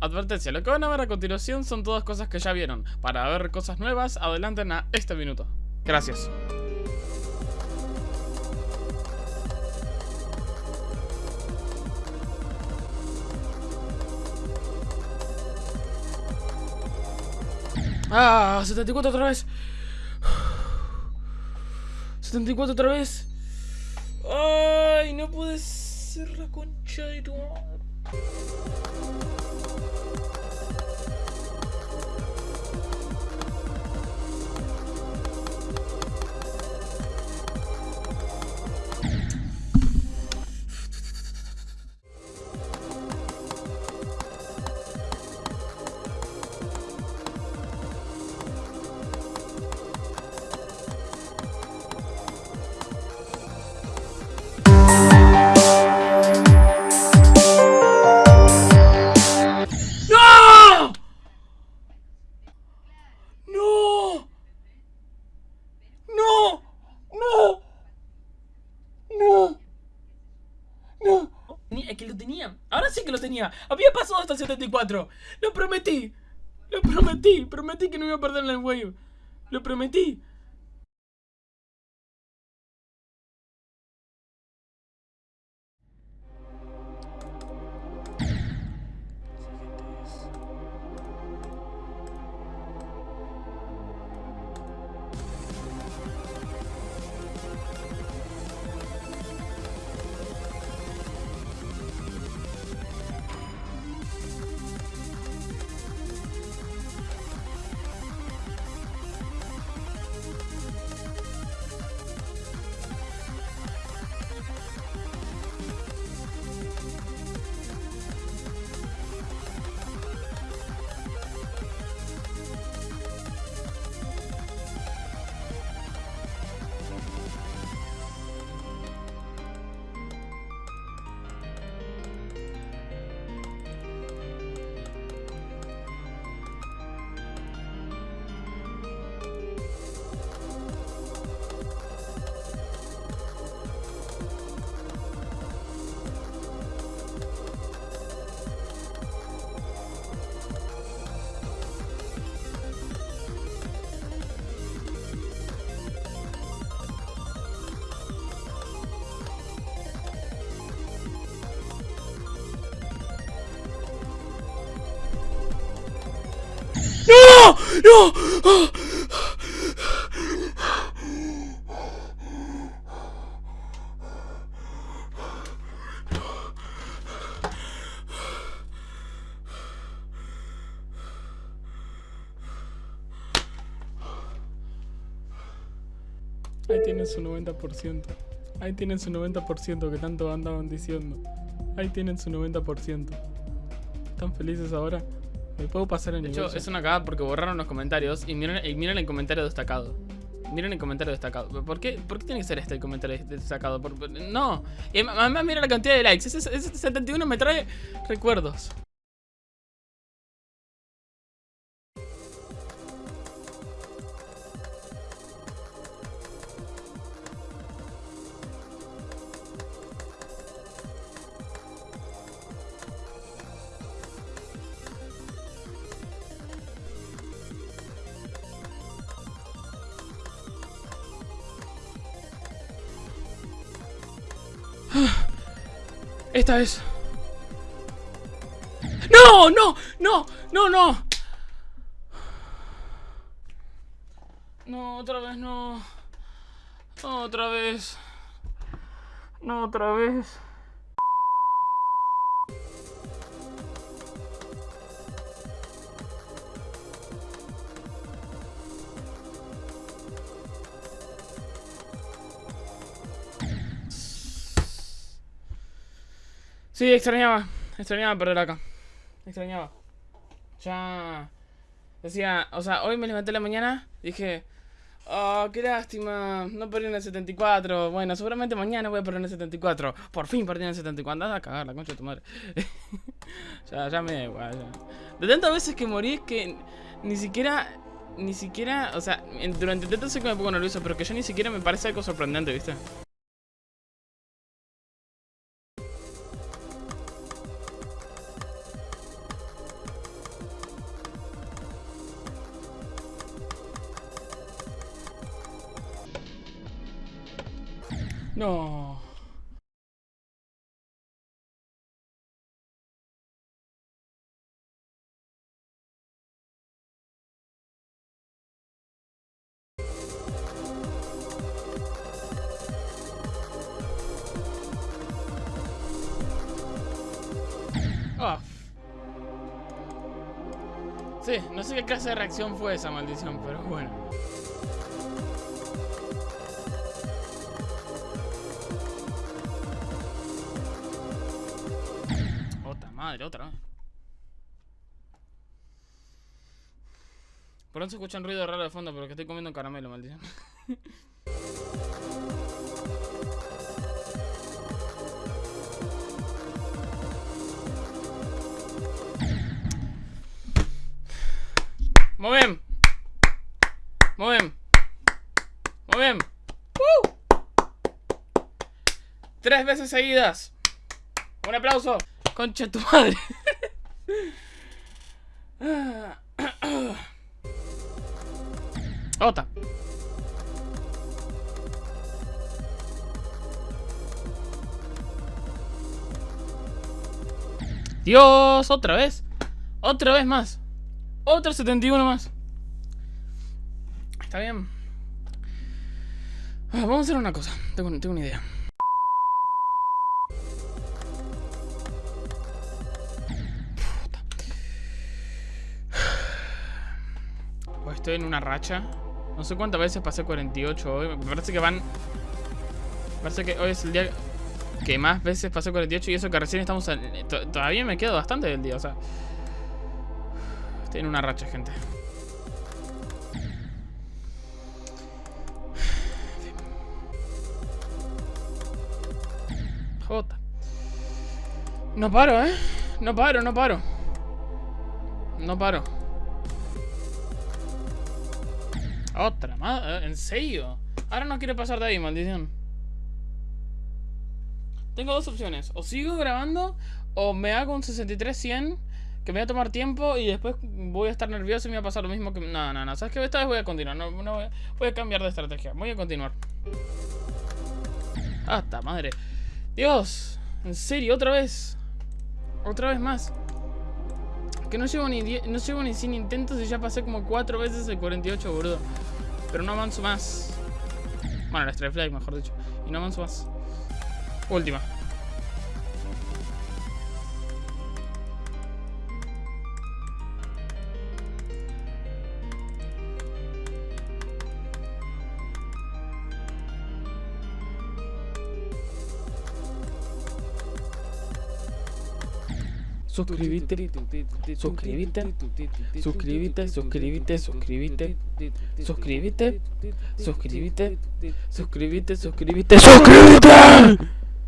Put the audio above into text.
Advertencia, lo que van a ver a continuación son todas cosas que ya vieron. Para ver cosas nuevas, adelanten a este minuto. Gracias. Ah, 74 otra vez. 74 otra vez. Ay, no puede ser la concha de tu madre. Que lo tenía. Ahora sí que lo tenía. Había pasado hasta el 74. Lo prometí. Lo prometí. Prometí que no iba a perder el wave. Lo prometí. ¡No! ¡Ah! Ahí tienen su 90%. Ahí tienen su 90% que tanto andaban diciendo. Ahí tienen su 90%. ¿Están felices ahora? ¿Me puedo pasar el De hecho, es una cagada porque borraron los comentarios y miren, y miren el comentario destacado. Miren el comentario destacado. ¿Por qué, ¿Por qué tiene que ser este el comentario destacado? Por- por- no. Y además mira la cantidad de likes. Ese, ese 71 me trae recuerdos. Esta vez. ¡No! ¡No! ¡No! ¡No! ¡No! No, otra vez no. Otra vez. No, otra vez. Sí, extrañaba. Extrañaba perder acá. Extrañaba. Ya. Decía, o sea, hoy me levanté la mañana. Dije, oh, qué lástima. No perdí en el 74. Bueno, seguramente mañana voy a perder en el 74. Por fin perdí en el 74. Andá a cagar la concha de tu madre. ya, ya me da igual. ya. De tantas veces que morí es que ni siquiera. Ni siquiera. O sea, durante tanto sé que me pongo nervioso, pero que ya ni siquiera me parece algo sorprendente, ¿viste? No. Oh. Sí, no sé qué clase de reacción fue esa maldición, pero bueno. Madre, otra vez. Por eso se escucha un ruido raro de fondo, pero que estoy comiendo caramelo, maldición. Muy bien. Muy bien. Muy bien. ¡Uh! Tres veces seguidas. Un aplauso. Concha tu madre. Otra. Dios, otra vez. Otra vez más. Otro 71 más. Está bien. Ah, vamos a hacer una cosa. Tengo una idea. Estoy en una racha. No sé cuántas veces pasé 48 hoy. Me parece que van... Parece que hoy es el día que más veces pasé 48 y eso que recién estamos... Todavía me quedo bastante del día, o sea... Estoy en una racha, gente. Jota. No paro, ¿eh? No paro, no paro. No paro. Otra, madre. ¿En serio? Ahora no quiero pasar de ahí, maldición. Tengo dos opciones. O sigo grabando o me hago un 63-100 que me voy a tomar tiempo y después voy a estar nervioso y me va a pasar lo mismo que... No, no, no, ¿sabes qué? Esta vez voy a continuar, no, no voy, a, cambiar de estrategia, voy a continuar. Hasta madre. Dios, en serio, otra vez. Otra vez más. Que no llevo ni no llevo ni 100 intentos y ya pasé como 4 veces el 48, boludo. Pero no avanzo más. Bueno, la Strike Flag, mejor dicho. Y no avanzo más. Última. Suscríbete, suscríbete, suscríbete, suscríbete, suscríbete, suscríbete, suscríbete, suscríbete, suscríbete, suscríbete.